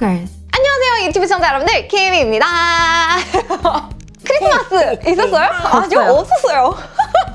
Stalkers. 안녕하세요 유튜브 시청자 여러분들 키미입니다 크리스마스 있었어요? 아니요 없었어요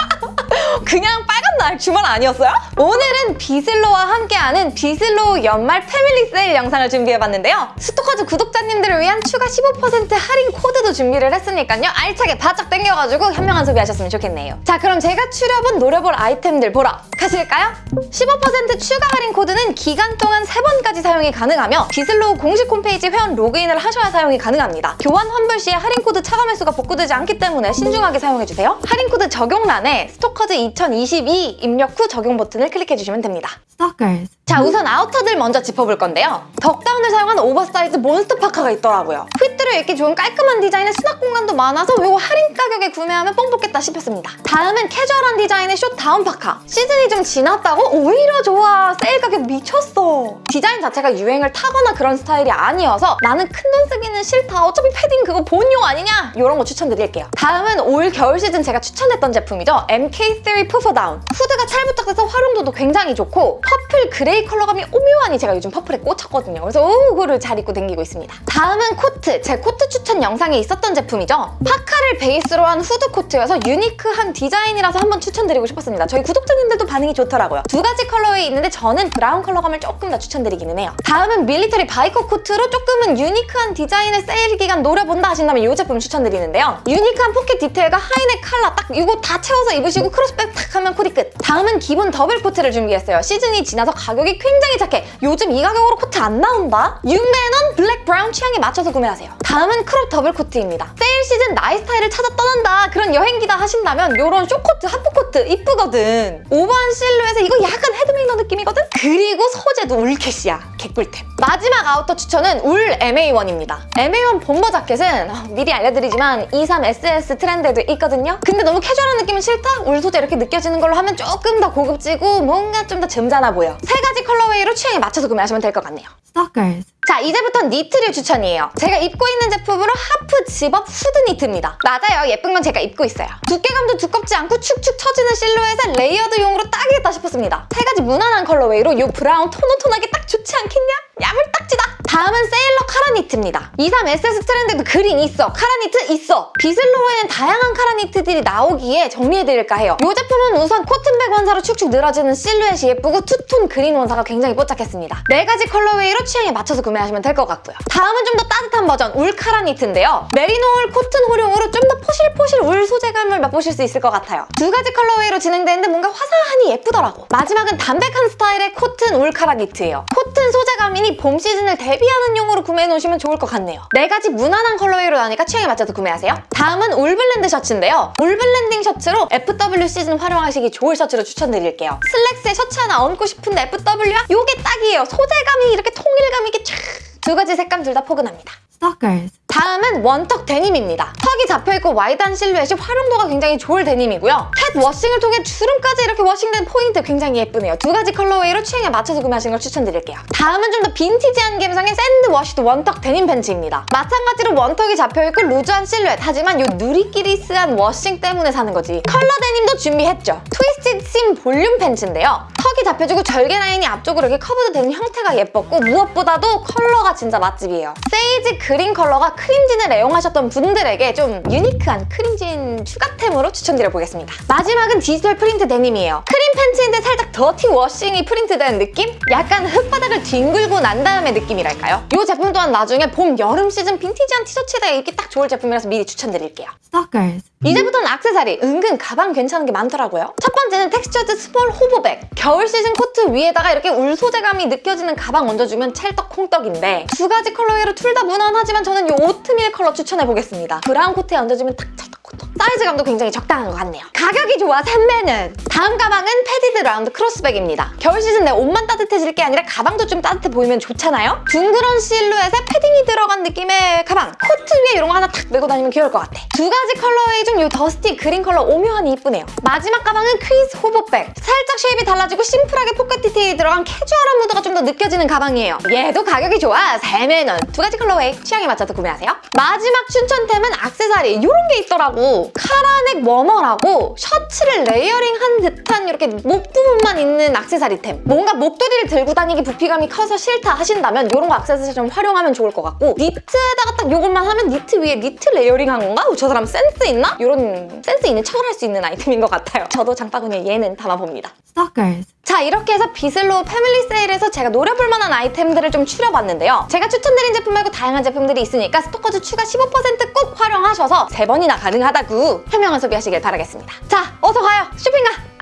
그냥 빨 간날 주말 아니었어요? 오늘은 비슬로와 함께하는 비슬로 연말 패밀리 세일 영상을 준비해봤는데요 스토커즈 구독자님들을 위한 추가 15% 할인 코드도 준비를 했으니까요 알차게 바짝 당겨가지고 현명한 소비하셨으면 좋겠네요 자 그럼 제가 추려본 노려볼 아이템들 보러 가실까요? 15% 추가 할인 코드는 기간 동안 3번까지 사용이 가능하며 비슬로우 공식 홈페이지 회원 로그인을 하셔야 사용이 가능합니다. 교환 환불 시에 할인 코드 차감 횟수가 복구되지 않기 때문에 신중하게 사용해주세요. 할인 코드 적용란에 스토커즈 2022 입력 후 적용 버튼을 클릭해주시면 됩니다. Stalkers. 자 우선 아우터들 먼저 짚어볼 건데요. 덕다운을 사용한 오버사이즈 몬스터 파카가 있더라고요. 핏대로 입기 좋은 깔끔한 디자인에 수납 공간도 많아서 이거 할인 가격에 구매하면 뽕 뽑겠다 싶었습니다. 다음은 캐주얼한 디자인의 short down 파카. 시즌이 좀 지났다고? 오히려 좋아. 세일 가격 미쳤어. 디자인 자체가 유행을 타거나 그런 스타일이 아니어서 나는 큰 돈 쓰기는 싫다. 어차피 패딩 그거 보온용 아니냐? 이런 거 추천드릴게요. 다음은 올 겨울 시즌 제가 추천했던 제품이죠. MK3 puffer down. 후드가 탈부착돼서 활용도도 굉장히 좋고 purple gray 컬러감이 오묘하니 제가 요즘 퍼플에 꽂혔거든요. 그래서 오, 그거를 잘 입고 다니고 있습니다. 다음은 코트. 제 코트 추천 영상에 있었던 제품이죠. 파카를 베이스로 한 후드 코트여서 유니크한 디자인이라서 한번 추천드리고 싶었습니다. 저희 구독자님들도 반응이 좋더라고요. 두 가지 컬러에 있는데 저는 브라운 컬러감을 조금 더 추천드리기는 해요. 다음은 밀리터리 바이커 코트로 조금은 유니크한 디자인의 세일 기간 노려본다 하신다면 이 제품 추천드리는데요. 유니크한 포켓 디테일과 high neck 칼라 딱 이거 다 채워서 입으시고 크로스백 탁 하면 코디 끝. 다음은 기본 더블 코트를 준비했어요. 시즌이 지나서 가격이 굉장히 착해. 요즘 이 가격으로 코트 안 나온다? 6만원 블랙 브라운 취향에 맞춰서 구매하세요. 다음은 crop 더블 코트입니다. 세일 시즌 나이 스타일을 찾아 떠난다 그런 여행기다 하신다면 이런 쇼코트, 하프코트 이쁘거든. 오버한 실루엣에 이거 약간 Hed Mayner 느낌이거든? 그리고 소재도 wool cash야. 개꿀템. 마지막 아우터 추천은 울 MA1입니다. MA1 bomber 자켓은 어, 미리 알려드리지만 23SS 트렌드에도 있거든요. 근데 너무 캐주얼한 느낌은 싫다? 울 소재 이렇게 느껴지는 걸로 하면 조금 더 고급지고 뭔가 좀 더 점잖아 보여. 세 가지 colorway로 취향에 맞춰서 구매하시면 될 것 같네요. Stalkers. 자 이제부터 니트류 추천이에요. 제가 입고 있는 제품으로 half zip-up 후드 니트입니다. 맞아요. 예쁜 건 제가 입고 있어요. 두께감도 두껍지 않고 축축 처지는 실루엣에 layered용으로 딱이겠다 싶었습니다. 세 가지 무난한 colorway로 이 브라운 tone on tone하게 딱 좋지 않겠냐? 야물딱지다! 다음은 세일러 카라 니트입니다. 23SS 트렌드도 그린 있어. 카라 니트 있어. 비슬로우에는 다양한 카라 니트들이 나오기에 정리해드릴까 해요. 이 제품은 우선 코튼 100 원사로 축축 늘어지는 실루엣이 예쁘고 투톤 그린 원사가 굉장히 뽀짝했습니다. 네 가지 colorway로 취향에 맞춰서 구매하시면 될 것 같고요. 다음은 좀 더 따뜻한 버전 울 카라 니트인데요. 메리노 울 코튼 혼용으로 좀 더 포실포실 울 소재감을 맛보실 수 있을 것 같아요. 두 가지 colorway로 진행되는데 뭔가 화사하니 예쁘더라고. 마지막은 담백한 스타일의 코튼 울 카라 니트예요. 코튼 소재 감이니 봄 시즌을 대비하는 용으로 구매해놓으시면 좋을 것 같네요. 네 가지 무난한 colorway로 나니까 취향에 맞춰서 구매하세요. 다음은 울 블렌드 셔츠인데요. 울 blending 셔츠로 FW 시즌 활용하시기 좋을 셔츠로 추천드릴게요. 슬랙스에 셔츠 하나 얹고 싶은데 FW야? 요게 딱이에요. 소재감이 이렇게 통일감 있게 쫙 두 가지 색감 둘 다 포근합니다. Stalkers. 다음은 one tuck 데님입니다. 턱이 잡혀있고 wide한 실루엣이 활용도가 굉장히 좋을 데님이고요. cat washing을 통해 주름까지 이렇게 washing된 포인트 굉장히 예쁘네요. 두 가지 colorway로 취향에 맞춰서 구매하시는 걸 추천드릴게요. 다음은 좀 더 빈티지한 감성의 sand washed one tuck 데님 팬츠입니다. 마찬가지로 one tuck이 잡혀있고 loose한 실루엣 하지만 요 누리끼리스한 washing 때문에 사는 거지. 컬러 데님도 준비했죠. twisted seam 볼륨 팬츠인데요. 턱이 잡혀주고 절개 라인이 앞쪽으로 이렇게 curved 되는 형태가 예뻤고 무엇보다도 컬러가 진짜 맛집이에요. sage green 컬러가 크림진을 애용하셨던 분들에게 좀 유니크한 크림진 추가템으로 추천드려보겠습니다. 마지막은 디지털 프린트 데님이에요. 크림 팬츠인데 살짝 dirty washing이 프린트된 느낌? 약간 흙바닥을 뒹굴고 난 다음의 느낌이랄까요? 이 제품 또한 나중에 봄, 여름 시즌 빈티지한 티셔츠에다 입기 딱 좋을 제품이라서 미리 추천드릴게요. Stalkers. 이제부터는 악세사리 은근 가방 괜찮은 게 많더라고요. 첫 번째는 textured small hobo bag. 겨울 시즌 코트 위에다가 이렇게 울 소재감이 느껴지는 가방 얹어주면 찰떡콩떡인데 두 가지 colorway로 둘 다 무난하지만 저는 이 오트밀 컬러 추천해보겠습니다. 브라운 코트에 얹어주면 딱 찰떡콩떡. 사이즈감도 굉장히 적당한 것 같네요. 가격이 좋아 샘매는 다음 가방은 padded round cross bag입니다. 겨울 시즌 내 옷만 따뜻해질 게 아니라 가방도 좀 따뜻해 보이면 좋잖아요? 둥그런 실루엣에 패딩이 들어간 느낌의 가방. 코트 위에 이런 거 하나 탁 메고 다니면 귀여울 것 같아. 두 가지 colorway 중 이 dusty green 컬러 오묘하니 이쁘네요. 마지막 가방은 crease hobo bag. 살짝 shape이 달라지고 심플하게 포켓 디테일이 들어간 캐주얼한 무드가 좀 더 느껴지는 가방이에요. 얘도 가격이 좋아 3만원. 두 가지 colorway 취향에 맞춰서 구매하세요. 마지막 추천템은 악세사리 이런 게 있더라고. collar neck warmer라고 셔츠를 layering한 듯한 이렇게 목 부분만 있는 액세서리템 뭔가 목도리를 들고 다니기 부피감이 커서 싫다 하신다면 이런 거 액세서리 좀 활용하면 좋을 것 같고 니트에다가 딱 이것만 하면 니트 위에 니트 layering한 건가? 어, 저 사람 센스 있나? 이런 센스 있는 척을 할 수 있는 아이템인 것 같아요 저도 장바구니에 얘는 담아봅니다 Stalkers. 자 이렇게 해서 비슬로 패밀리 세일에서 제가 노려볼 만한 아이템들을 좀 추려봤는데요. 제가 추천드린 제품 말고 다양한 제품들이 있으니까 스토커즈 추가 15%꼭 활용하셔서 세번이나 가능하다고 현명한 소비하시길 바라겠습니다. 자 어서 가요 쇼핑가!